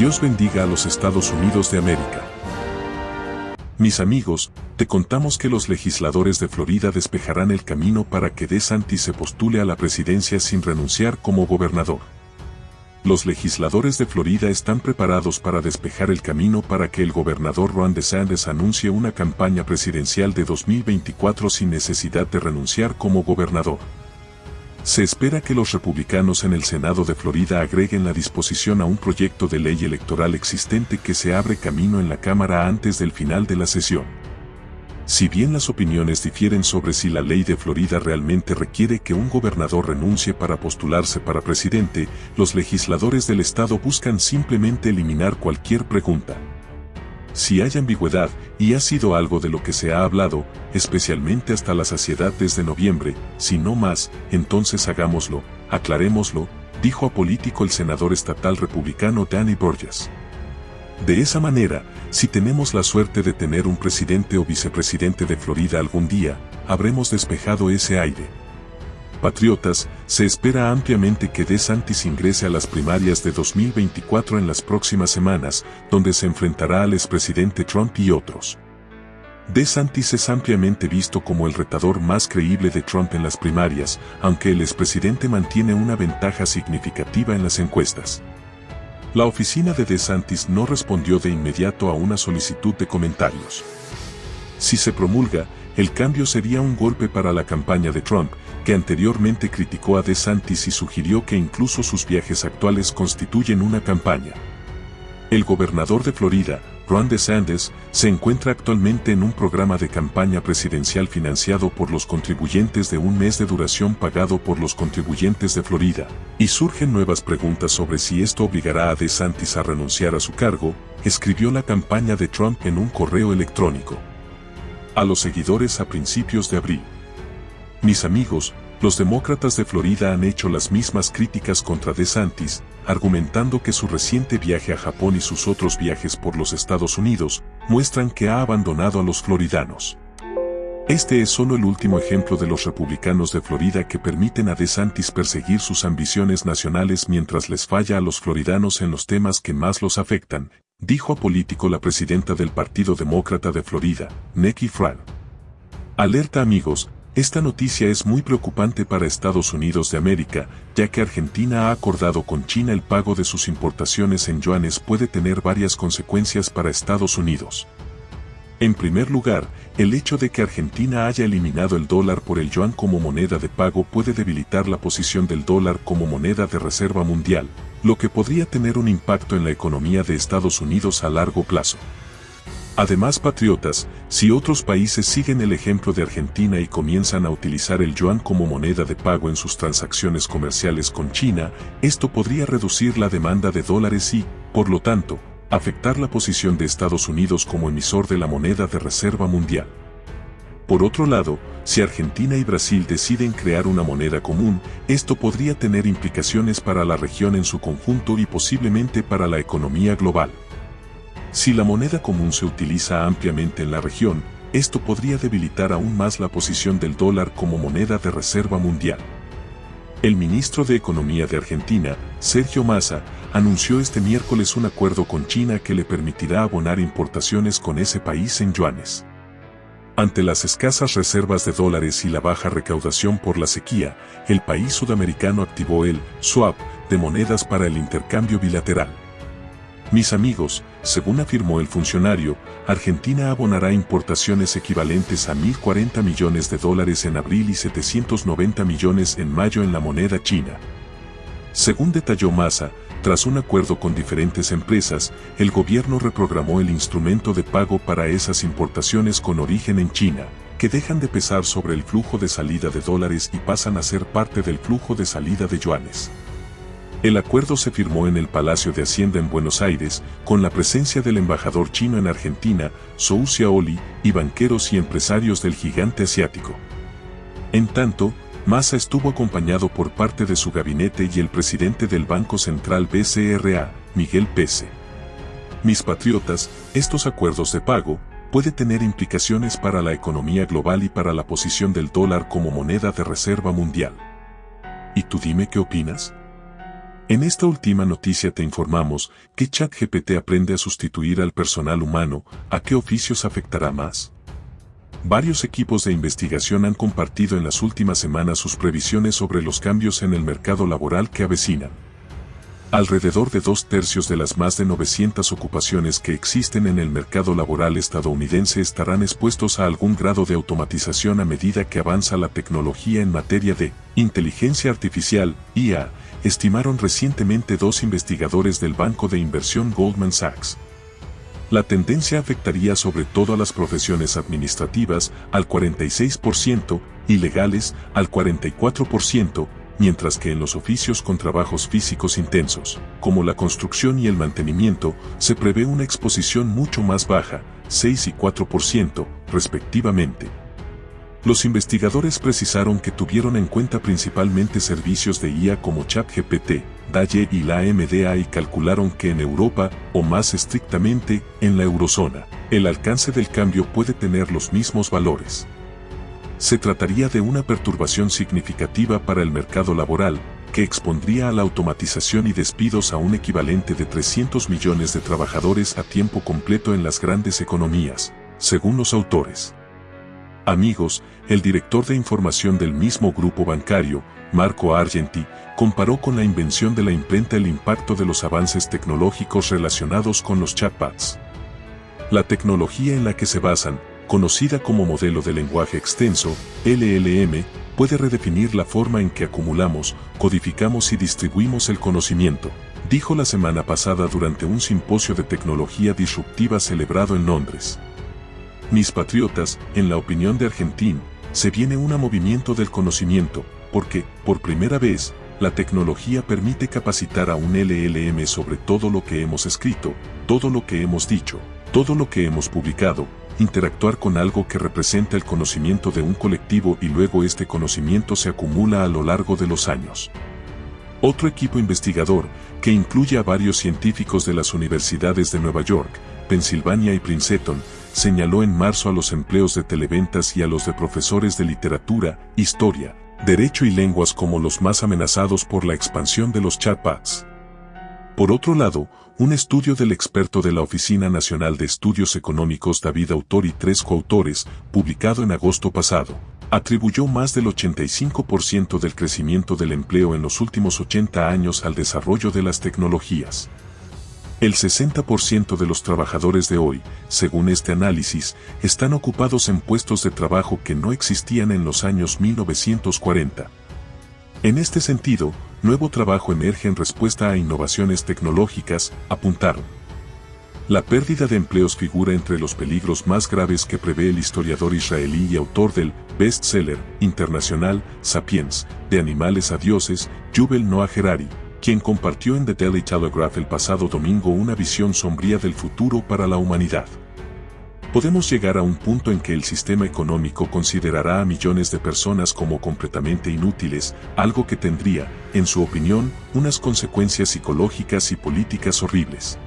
Dios bendiga a los Estados Unidos de América. Mis amigos, te contamos que los legisladores de Florida despejarán el camino para que DeSantis se postule a la presidencia sin renunciar como gobernador. Los legisladores de Florida están preparados para despejar el camino para que el gobernador Ron DeSantis anuncie una campaña presidencial de 2024 sin necesidad de renunciar como gobernador. Se espera que los republicanos en el Senado de Florida agreguen la disposición a un proyecto de ley electoral existente que se abre camino en la Cámara antes del final de la sesión. Si bien las opiniones difieren sobre si la ley de Florida realmente requiere que un gobernador renuncie para postularse para presidente, los legisladores del estado buscan simplemente eliminar cualquier pregunta. Si hay ambigüedad, y ha sido algo de lo que se ha hablado, especialmente hasta la saciedad desde noviembre, si no más, entonces hagámoslo, aclarémoslo, dijo a político el senador estatal republicano Danny Borges. De esa manera, si tenemos la suerte de tener un presidente o vicepresidente de Florida algún día, habremos despejado ese aire. Patriotas, se espera ampliamente que DeSantis ingrese a las primarias de 2024 en las próximas semanas, donde se enfrentará al expresidente Trump y otros. DeSantis es ampliamente visto como el retador más creíble de Trump en las primarias, aunque el expresidente mantiene una ventaja significativa en las encuestas. La oficina de DeSantis no respondió de inmediato a una solicitud de comentarios. Si se promulga, el cambio sería un golpe para la campaña de Trump, que anteriormente criticó a DeSantis y sugirió que incluso sus viajes actuales constituyen una campaña. El gobernador de Florida, Ron DeSantis, se encuentra actualmente en un programa de campaña presidencial financiado por los contribuyentes de un mes de duración pagado por los contribuyentes de Florida, y surgen nuevas preguntas sobre si esto obligará a DeSantis a renunciar a su cargo, escribió la campaña de Trump en un correo electrónico. A los seguidores a principios de abril. Mis amigos, los demócratas de Florida han hecho las mismas críticas contra DeSantis, argumentando que su reciente viaje a Japón y sus otros viajes por los Estados Unidos muestran que ha abandonado a los floridanos. Este es solo el último ejemplo de los republicanos de Florida que permiten a DeSantis perseguir sus ambiciones nacionales mientras les falla a los floridanos en los temas que más los afectan, dijo a Político la presidenta del Partido Demócrata de Florida, Nikki Fran. Alerta amigos, esta noticia es muy preocupante para Estados Unidos de América, ya que Argentina ha acordado con China el pago de sus importaciones en yuanes puede tener varias consecuencias para Estados Unidos. En primer lugar, el hecho de que Argentina haya eliminado el dólar por el yuan como moneda de pago puede debilitar la posición del dólar como moneda de reserva mundial, lo que podría tener un impacto en la economía de Estados Unidos a largo plazo. Además, patriotas, si otros países siguen el ejemplo de Argentina y comienzan a utilizar el yuan como moneda de pago en sus transacciones comerciales con China, esto podría reducir la demanda de dólares y, por lo tanto, afectar la posición de Estados Unidos como emisor de la moneda de reserva mundial. Por otro lado, si Argentina y Brasil deciden crear una moneda común, esto podría tener implicaciones para la región en su conjunto y posiblemente para la economía global. Si la moneda común se utiliza ampliamente en la región, esto podría debilitar aún más la posición del dólar como moneda de reserva mundial. El ministro de Economía de Argentina, Sergio Massa, anunció este miércoles un acuerdo con China que le permitirá abonar importaciones con ese país en yuanes. Ante las escasas reservas de dólares y la baja recaudación por la sequía, el país sudamericano activó el swap de monedas para el intercambio bilateral. Mis amigos, según afirmó el funcionario, Argentina abonará importaciones equivalentes a 1.040 millones de dólares en abril y 790 millones en mayo en la moneda china. Según detalló Massa, tras un acuerdo con diferentes empresas, el gobierno reprogramó el instrumento de pago para esas importaciones con origen en China, que dejan de pesar sobre el flujo de salida de dólares y pasan a ser parte del flujo de salida de yuanes. El acuerdo se firmó en el Palacio de Hacienda en Buenos Aires, con la presencia del embajador chino en Argentina, Zhou Xiaoli, y banqueros y empresarios del gigante asiático. En tanto, Massa estuvo acompañado por parte de su gabinete y el presidente del Banco Central BCRA, Miguel Pese. Mis patriotas, estos acuerdos de pago, puede tener implicaciones para la economía global y para la posición del dólar como moneda de reserva mundial. ¿Y tú dime qué opinas? En esta última noticia te informamos que ChatGPT aprende a sustituir al personal humano, ¿a qué oficios afectará más? Varios equipos de investigación han compartido en las últimas semanas sus previsiones sobre los cambios en el mercado laboral que avecinan. Alrededor de dos tercios de las más de 900 ocupaciones que existen en el mercado laboral estadounidense estarán expuestos a algún grado de automatización a medida que avanza la tecnología en materia de inteligencia artificial, IA, estimaron recientemente dos investigadores del banco de inversión Goldman Sachs. La tendencia afectaría sobre todo a las profesiones administrativas al 46% y legales al 44%, mientras que en los oficios con trabajos físicos intensos, como la construcción y el mantenimiento, se prevé una exposición mucho más baja, 6 y 4%, respectivamente. Los investigadores precisaron que tuvieron en cuenta principalmente servicios de IA como ChatGPT, DALLE y la MDA y calcularon que en Europa, o más estrictamente, en la eurozona, el alcance del cambio puede tener los mismos valores se trataría de una perturbación significativa para el mercado laboral, que expondría a la automatización y despidos a un equivalente de 300 millones de trabajadores a tiempo completo en las grandes economías, según los autores. Amigos, el director de información del mismo grupo bancario, Marco Argenti, comparó con la invención de la imprenta el impacto de los avances tecnológicos relacionados con los chatbots. La tecnología en la que se basan, conocida como modelo de lenguaje extenso, LLM, puede redefinir la forma en que acumulamos, codificamos y distribuimos el conocimiento, dijo la semana pasada durante un simposio de tecnología disruptiva celebrado en Londres. Mis patriotas, en la opinión de Argentín, se viene un movimiento del conocimiento, porque, por primera vez, la tecnología permite capacitar a un LLM sobre todo lo que hemos escrito, todo lo que hemos dicho, todo lo que hemos publicado, interactuar con algo que representa el conocimiento de un colectivo y luego este conocimiento se acumula a lo largo de los años. Otro equipo investigador, que incluye a varios científicos de las universidades de Nueva York, Pensilvania y Princeton, señaló en marzo a los empleos de televentas y a los de profesores de literatura, historia, derecho y lenguas como los más amenazados por la expansión de los chatbots. Por otro lado, un estudio del experto de la Oficina Nacional de Estudios Económicos David Autor y tres coautores, publicado en agosto pasado, atribuyó más del 85% del crecimiento del empleo en los últimos 80 años al desarrollo de las tecnologías. El 60% de los trabajadores de hoy, según este análisis, están ocupados en puestos de trabajo que no existían en los años 1940. En este sentido, nuevo trabajo emerge en respuesta a innovaciones tecnológicas, apuntaron. La pérdida de empleos figura entre los peligros más graves que prevé el historiador israelí y autor del bestseller internacional Sapiens, de animales a dioses, Yuval Noah Harari, quien compartió en The Daily Telegraph el pasado domingo una visión sombría del futuro para la humanidad podemos llegar a un punto en que el sistema económico considerará a millones de personas como completamente inútiles, algo que tendría, en su opinión, unas consecuencias psicológicas y políticas horribles.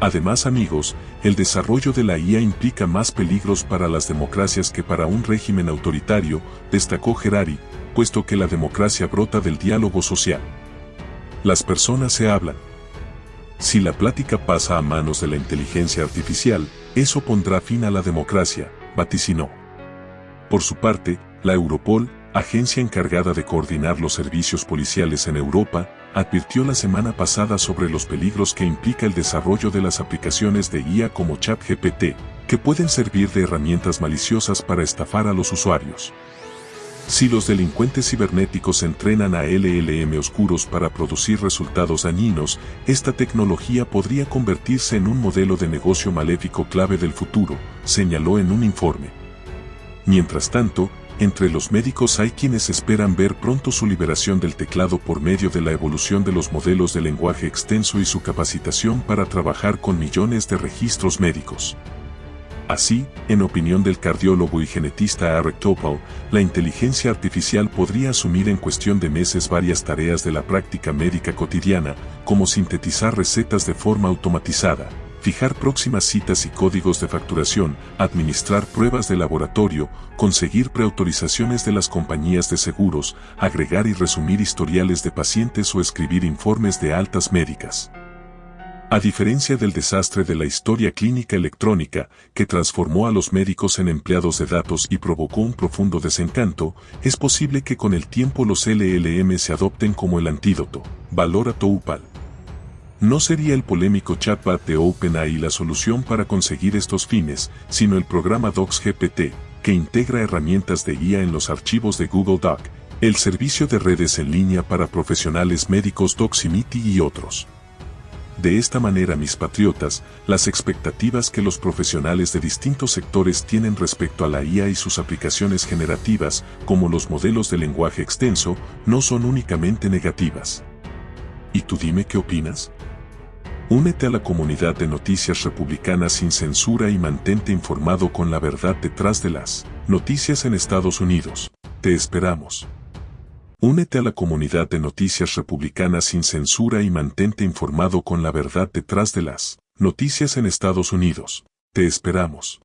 Además amigos, el desarrollo de la IA implica más peligros para las democracias que para un régimen autoritario, destacó Gerari, puesto que la democracia brota del diálogo social. Las personas se hablan. Si la plática pasa a manos de la inteligencia artificial, eso pondrá fin a la democracia, vaticinó. Por su parte, la Europol, agencia encargada de coordinar los servicios policiales en Europa, advirtió la semana pasada sobre los peligros que implica el desarrollo de las aplicaciones de IA como ChatGPT, que pueden servir de herramientas maliciosas para estafar a los usuarios. Si los delincuentes cibernéticos entrenan a LLM oscuros para producir resultados dañinos, esta tecnología podría convertirse en un modelo de negocio maléfico clave del futuro, señaló en un informe. Mientras tanto, entre los médicos hay quienes esperan ver pronto su liberación del teclado por medio de la evolución de los modelos de lenguaje extenso y su capacitación para trabajar con millones de registros médicos. Así, en opinión del cardiólogo y genetista Eric Topol, la inteligencia artificial podría asumir en cuestión de meses varias tareas de la práctica médica cotidiana, como sintetizar recetas de forma automatizada, fijar próximas citas y códigos de facturación, administrar pruebas de laboratorio, conseguir preautorizaciones de las compañías de seguros, agregar y resumir historiales de pacientes o escribir informes de altas médicas. A diferencia del desastre de la historia clínica electrónica, que transformó a los médicos en empleados de datos y provocó un profundo desencanto, es posible que con el tiempo los LLM se adopten como el antídoto. Valora Toupal. No sería el polémico chatbot de OpenAI la solución para conseguir estos fines, sino el programa DocsGPT, que integra herramientas de IA en los archivos de Google Doc, el servicio de redes en línea para profesionales médicos Doximity y otros. De esta manera, mis patriotas, las expectativas que los profesionales de distintos sectores tienen respecto a la IA y sus aplicaciones generativas, como los modelos de lenguaje extenso, no son únicamente negativas. ¿Y tú dime qué opinas? Únete a la comunidad de noticias republicanas sin censura y mantente informado con la verdad detrás de las noticias en Estados Unidos. Te esperamos. Únete a la comunidad de noticias republicanas sin censura y mantente informado con la verdad detrás de las noticias en Estados Unidos. Te esperamos.